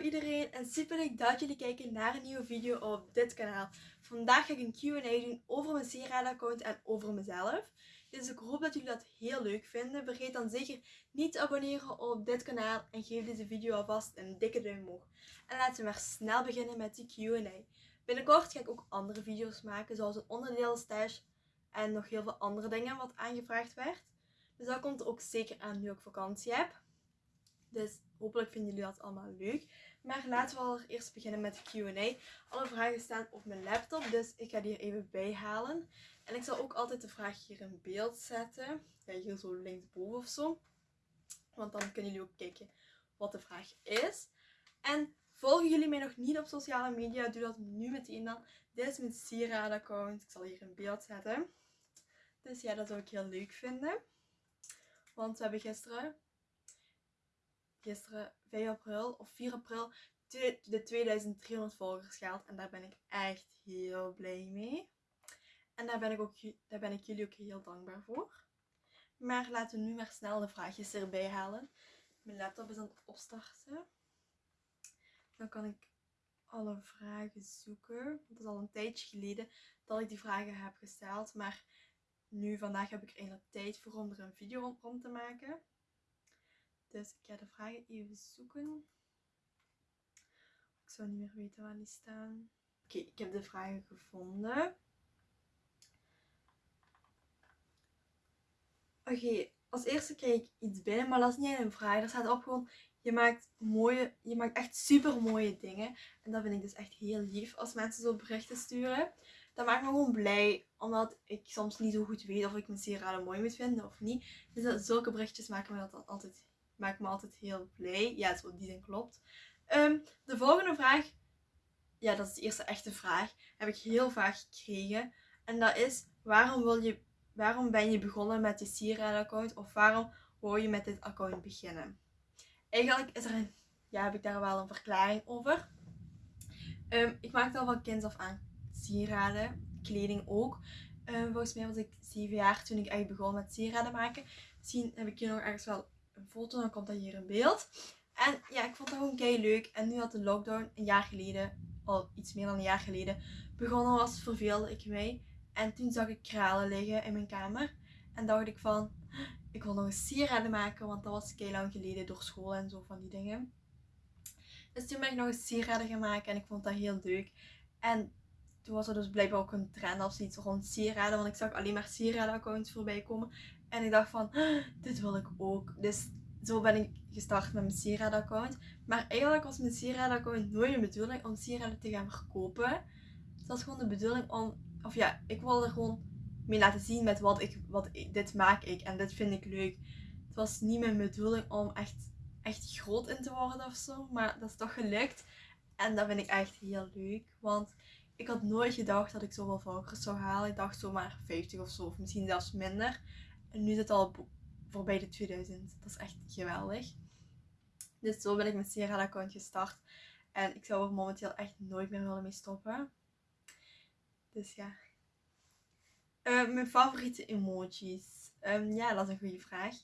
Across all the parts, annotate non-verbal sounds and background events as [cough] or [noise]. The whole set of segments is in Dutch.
iedereen en super leuk dat jullie kijken naar een nieuwe video op dit kanaal. Vandaag ga ik een Q&A doen over mijn Sieraad-account en over mezelf. Dus ik hoop dat jullie dat heel leuk vinden. Vergeet dan zeker niet te abonneren op dit kanaal en geef deze video alvast een dikke duim omhoog. En laten we maar snel beginnen met die Q&A. Binnenkort ga ik ook andere video's maken, zoals een onderdeel stash en nog heel veel andere dingen wat aangevraagd werd. Dus dat komt er ook zeker aan nu ik vakantie heb. Dus hopelijk vinden jullie dat allemaal leuk. Maar laten we allereerst beginnen met de Q&A. Alle vragen staan op mijn laptop, dus ik ga die er even bij halen. En ik zal ook altijd de vraag hier in beeld zetten. Ja, hier zo linksboven of zo. Want dan kunnen jullie ook kijken wat de vraag is. En volgen jullie mij nog niet op sociale media, doe dat nu meteen dan. Dit is mijn sieraad-account. Ik zal hier in beeld zetten. Dus ja, dat zou ik heel leuk vinden. Want we hebben gisteren gisteren 5 april of 4 april de 2300 volgers gehaald. En daar ben ik echt heel blij mee. En daar ben ik, ook, daar ben ik jullie ook heel dankbaar voor. Maar laten we nu maar snel de vraagjes erbij halen. Mijn laptop is aan het opstarten. Dan kan ik alle vragen zoeken. Het is al een tijdje geleden dat ik die vragen heb gesteld. Maar nu, vandaag heb ik er eindelijk tijd voor om er een video rond te maken. Dus ik ga de vragen even zoeken. Ik zou niet meer weten waar die staan. Oké, ik heb de vragen gevonden. Oké, als eerste krijg ik iets binnen, maar dat is niet een vraag. Er staat op gewoon, je maakt, mooie, je maakt echt super mooie dingen. En dat vind ik dus echt heel lief als mensen zo berichten sturen. Dat maakt me gewoon blij, omdat ik soms niet zo goed weet of ik mijn sieraden mooi moet vinden of niet. Dus zulke berichtjes maken me dat altijd maakt me altijd heel blij. Ja, zo, die klopt. Ehm, de volgende vraag, ja, dat is de eerste echte vraag, heb ik heel vaak gekregen. En dat is, waarom, wil je, waarom ben je begonnen met je sieraad-account? Of waarom wou je met dit account beginnen? Eigenlijk is er een, ja, heb ik daar wel een verklaring over. Um, ik maakte al van kind af aan sieraden, kleding ook. Um, volgens mij was ik 7 jaar toen ik echt begon met sieraden maken. Misschien heb ik je nog ergens wel een foto, dan komt dat hier in beeld. En ja, ik vond dat gewoon kei leuk. En nu had de lockdown een jaar geleden, al iets meer dan een jaar geleden, begonnen was, verveelde ik mij. En toen zag ik kralen liggen in mijn kamer. En dacht ik van, ik wil nog een sieraden maken, want dat was kei lang geleden door school en zo van die dingen. Dus toen ben ik nog een sieraden gaan maken en ik vond dat heel leuk. En toen was er dus blijkbaar ook een trend of zoiets rond sieraden, want ik zag alleen maar sieraden accounts voorbij komen. En ik dacht van, [gasps] dit wil ik ook. Dus zo ben ik gestart met mijn sieraad account. Maar eigenlijk was mijn sieraad account nooit de bedoeling om sieraden te gaan verkopen. Het was gewoon de bedoeling om, of ja, ik wilde er gewoon mee laten zien met wat ik, wat dit maak ik en dit vind ik leuk. Het was niet mijn bedoeling om echt, echt groot in te worden of zo, maar dat is toch gelukt. En dat vind ik echt heel leuk, want ik had nooit gedacht dat ik zoveel volgers zou halen. Ik dacht zomaar 50 of zo, of misschien zelfs minder. En nu zit het al voorbij de 2000. Dat is echt geweldig. Dus zo ben ik mijn Sierra account gestart. En ik zou er momenteel echt nooit meer willen mee stoppen. Dus ja. Uh, mijn favoriete emojis. Um, ja, dat is een goede vraag.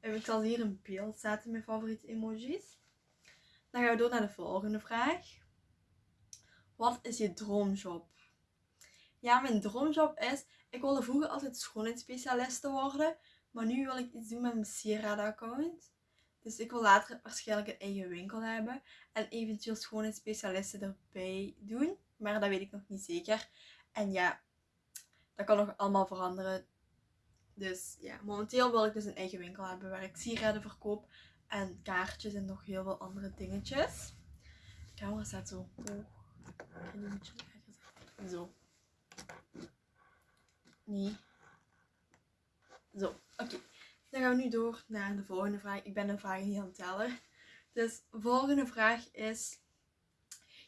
Um, ik zal hier een beeld zetten, mijn favoriete emojis. Dan gaan we door naar de volgende vraag. Wat is je droomjob? Ja, mijn droomjob is ik wilde vroeger altijd schoonheidsspecialiste worden. Maar nu wil ik iets doen met mijn sieraden-account. Dus ik wil later waarschijnlijk een eigen winkel hebben. En eventueel schoonheidsspecialisten erbij doen. Maar dat weet ik nog niet zeker. En ja, dat kan nog allemaal veranderen. Dus ja, momenteel wil ik dus een eigen winkel hebben waar ik sieraden verkoop. En kaartjes en nog heel veel andere dingetjes. De camera staat zo hoog. Zo. Nee. Zo, oké. Dan gaan we nu door naar de volgende vraag. Ik ben de vragen niet aan het tellen. Dus de volgende vraag is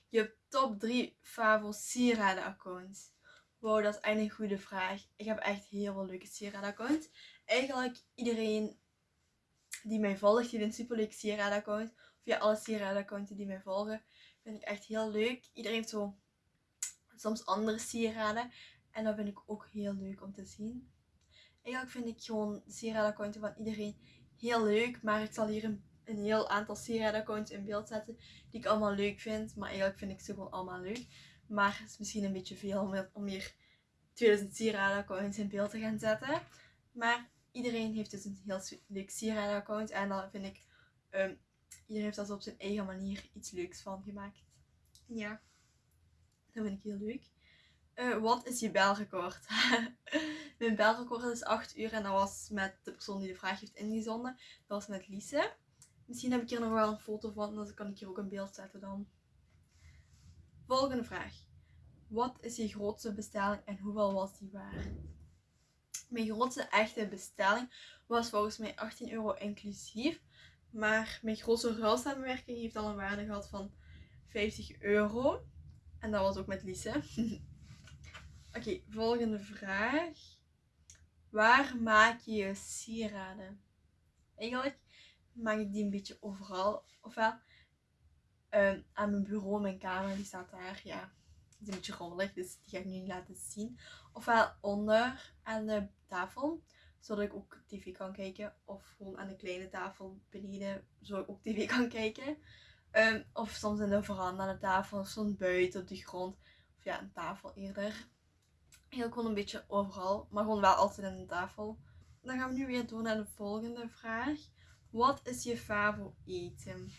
je top 3 favo sieraden accounts. Wow, dat is echt een goede vraag. Ik heb echt heel veel leuke sieraden accounts. Eigenlijk iedereen die mij volgt, die een superleuk sieraden account. Of ja, alle sieraden accounts die mij volgen, vind ik echt heel leuk. Iedereen heeft zo soms andere sieraden. En dat vind ik ook heel leuk om te zien. Eigenlijk vind ik gewoon de sieradenaccounten van iedereen heel leuk. Maar ik zal hier een een heel aantal sieradenaccounts in beeld zetten die ik allemaal leuk vind. Maar eigenlijk vind ik ze gewoon allemaal leuk. Maar het is misschien een beetje veel om, hier 2000 sieradenaccounts in beeld te gaan zetten. Maar iedereen heeft dus een heel leuk sieradenaccount. En dan vind ik, um, iedereen heeft dat op zijn eigen manier iets leuks van gemaakt. Ja, dat vind ik heel leuk. Uh, wat is je belrecord? [laughs] Mijn belrecord is 8 uur en dat was met de persoon die de vraag heeft ingezonden. Dat was met Lise. Misschien heb ik hier nog wel een foto van, dan kan ik hier ook een beeld zetten dan. Volgende vraag. Wat is je grootste bestelling en hoeveel was die waard? Mijn grootste echte bestelling was volgens mij 18 euro inclusief. Maar mijn grootste ruilsamenwerking heeft al een waarde gehad van 50 euro. En dat was ook met Lise. [laughs] Oké, volgende vraag. Waar maak je je sieraden? Eigenlijk maak ik die een beetje overal. Ofwel um, aan mijn bureau, mijn kamer, die staat daar. Ja, die is een beetje rommelig, dus die ga ik nu niet laten zien. Ofwel onder aan de tafel, zodat ik ook tv kan kijken. Of gewoon aan de kleine tafel beneden, zodat ik ook tv kan kijken. Um, of soms in de veranda aan de tafel, soms buiten op de grond. Of ja, een tafel eerder. Heel gewoon een beetje overal, maar gewoon wel altijd in de tafel. Dan gaan we nu weer door naar de volgende vraag. Wat is je favoriete eten?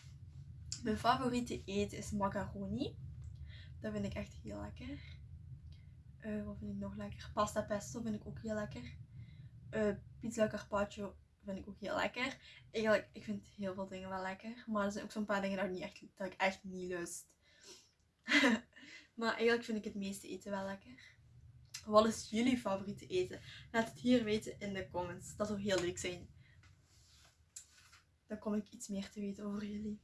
Mijn favoriete eten is macaroni. Dat vind ik echt heel lekker. Uh, wat vind ik nog lekker? Pasta pesto vind ik ook heel lekker. Uh, pizza carpaccio vind ik ook heel lekker. Eigenlijk, ik vind heel veel dingen wel lekker. Maar er zijn ook zo'n paar dingen dat ik, niet echt, dat ik echt niet lust. [laughs] maar eigenlijk vind ik het meeste eten wel lekker. Wat is jullie favoriete eten? Laat het hier weten in de comments. Dat zou heel leuk zijn. Dan kom ik iets meer te weten over jullie.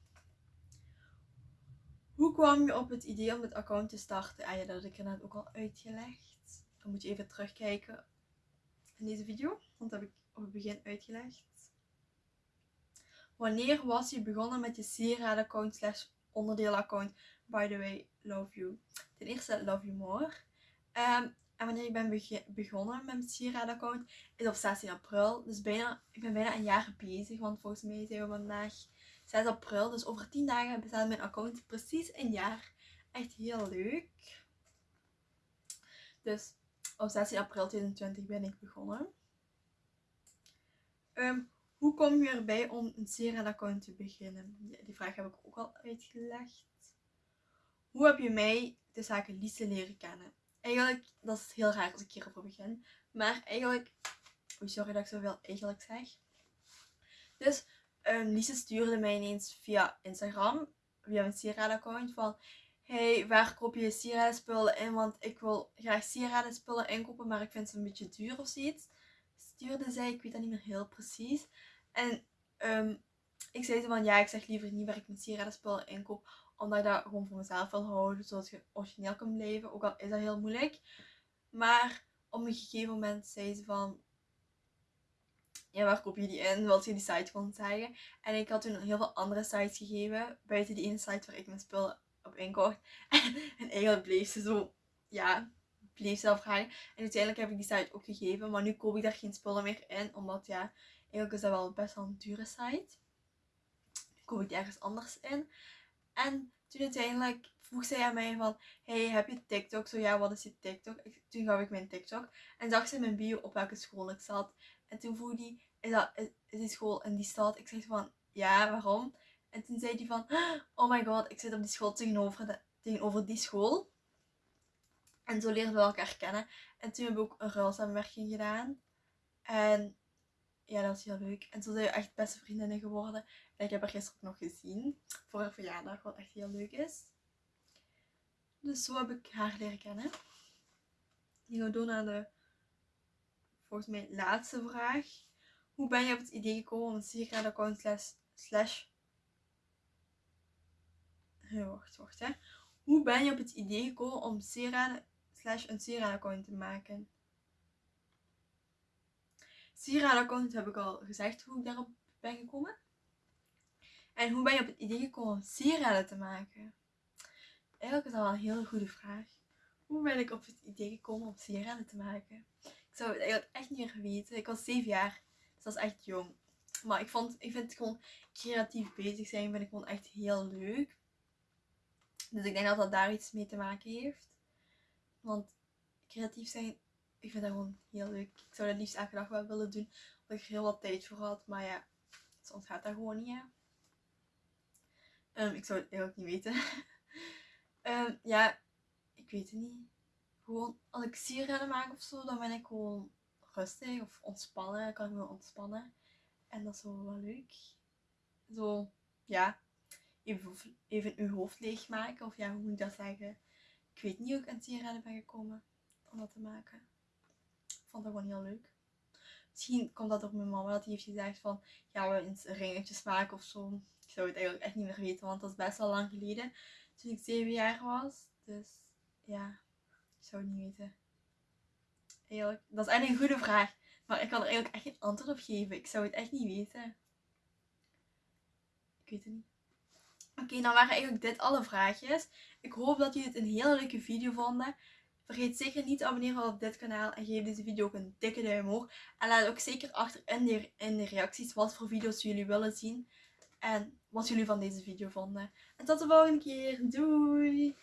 Hoe kwam je op het idee om het account te starten? Ah ja, dat heb ik net ook al uitgelegd. Dan moet je even terugkijken in deze video. Want dat heb ik op het begin uitgelegd. Wanneer was je begonnen met je sieraadaccount slash onderdeel-account? By the way, love you. Ten eerste, love you more. Um, en wanneer ik ben begonnen met mijn sieraadaccount is op 16 april. Dus bijna, ik ben bijna een jaar bezig. Want volgens mij zijn we vandaag 6 april. Dus over 10 dagen bestaat mijn account precies een jaar. Echt heel leuk. Dus op 16 april 2020 ben ik begonnen. Um, hoe kom je erbij om een sieraadaccount te beginnen? Die vraag heb ik ook al uitgelegd. Hoe heb je mij de zaken Lise leren kennen? Eigenlijk, dat is heel raar als ik hierover begin. Maar eigenlijk, sorry dat ik zoveel eigenlijk zeg. Dus um, Lise stuurde mij ineens via Instagram, via mijn sieradenaccount van... Hey, waar koop je sieradenspullen in? Want ik wil graag sieradenspullen inkopen, maar ik vind ze een beetje duur of zoiets. Stuurde zij, ik weet dat niet meer heel precies. En um, ik zei ze van ja, ik zeg liever niet waar ik mijn sieradenspullen inkoop omdat ik dat gewoon voor mezelf wil houden. Zodat je origineel kan blijven. Ook al is dat heel moeilijk. Maar op een gegeven moment zei ze van... Ja, waar koop je die in? Wil je die site gewoon zeggen? En ik had toen heel veel andere sites gegeven. Buiten die ene site waar ik mijn spullen op inkocht. [laughs] en eigenlijk bleef ze zo... Ja, bleef zelf vragen. En uiteindelijk heb ik die site ook gegeven. Maar nu koop ik daar geen spullen meer in. Omdat ja, eigenlijk is dat wel best wel een dure site. Nu koop ik die ergens anders in. En toen uiteindelijk vroeg zij aan mij van, hey, heb je TikTok? Zo ja, wat is je TikTok? toen gaf ik mijn TikTok. En zag ze mijn bio op welke school ik zat. En toen vroeg die, is, dat, is, die school in die stad? Ik zeg van, ja, waarom? En toen zei die van, oh my god, ik zit op die school tegenover, de, tegenover die school. En zo leerden we elkaar kennen. En toen hebben we ook een ruilsamenwerking gedaan. En ja, dat was heel leuk. En zo zijn we echt beste vriendinnen geworden. Ik heb haar gisteren nog gezien. Voor haar verjaardag, wat echt heel leuk is. Dus zo heb ik haar leren kennen. Nu gaan door naar de, volgens mij, laatste vraag. Hoe ben je op het idee gekomen om een sieraadaccount slash... slash wacht, wacht hè. Hoe ben je op het idee gekomen om sieraden slash een sieraadaccount te maken? Sieraadaccount heb ik al gezegd hoe ik daarop ben gekomen. En hoe ben je op het idee gekomen om sieraden te maken? Eigenlijk is dat wel een hele goede vraag. Hoe ben ik op het idee gekomen om sieraden te maken? Ik zou het eigenlijk echt niet meer weten. Ik was 7 jaar, dus dat is echt jong. Maar ik, vond, ik vind gewoon creatief bezig zijn, vind ik gewoon echt heel leuk. Dus ik denk dat dat daar iets mee te maken heeft. Want creatief zijn, ik vind dat gewoon heel leuk. Ik zou dat liefst elke dag wel willen doen, omdat ik er heel wat tijd voor had. Maar ja, soms gaat dat gewoon niet, hè. Ehm, ik zou het eigenlijk niet weten. [laughs] Ehm, ja, ik weet het niet. Gewoon, als ik sierrennen maak of zo, dan ben ik gewoon rustig of ontspannen. Kan ik me ontspannen. En dat is wel wel leuk. Zo, ja, even, even uw hoofd leegmaken. Of ja, hoe moet ik dat zeggen? Ik weet niet hoe ik aan sierrennen ben gekomen om dat te maken. Ik vond dat gewoon heel leuk. Misschien komt dat door mijn mama dat die heeft gezegd van, gaan we eens ringetjes maken of zo. Ik zou het eigenlijk echt niet meer weten, want dat is best wel lang geleden. Toen ik zeven jaar was. Dus ja, ik zou het niet weten. Eigenlijk, dat is eigenlijk een goede vraag. Maar ik kan er eigenlijk echt geen antwoord op geven. Ik zou het echt niet weten. Ik weet het niet. Oké, dan waren eigenlijk dit alle vraagjes. Ik hoop dat jullie het een hele leuke video vonden. Vergeet zeker niet te abonneren op dit kanaal en geef deze video ook een dikke duim omhoog. En laat ook zeker achter in de, in de reacties wat voor video's jullie willen zien. En wat jullie van deze video vonden. En tot de volgende keer. Doei!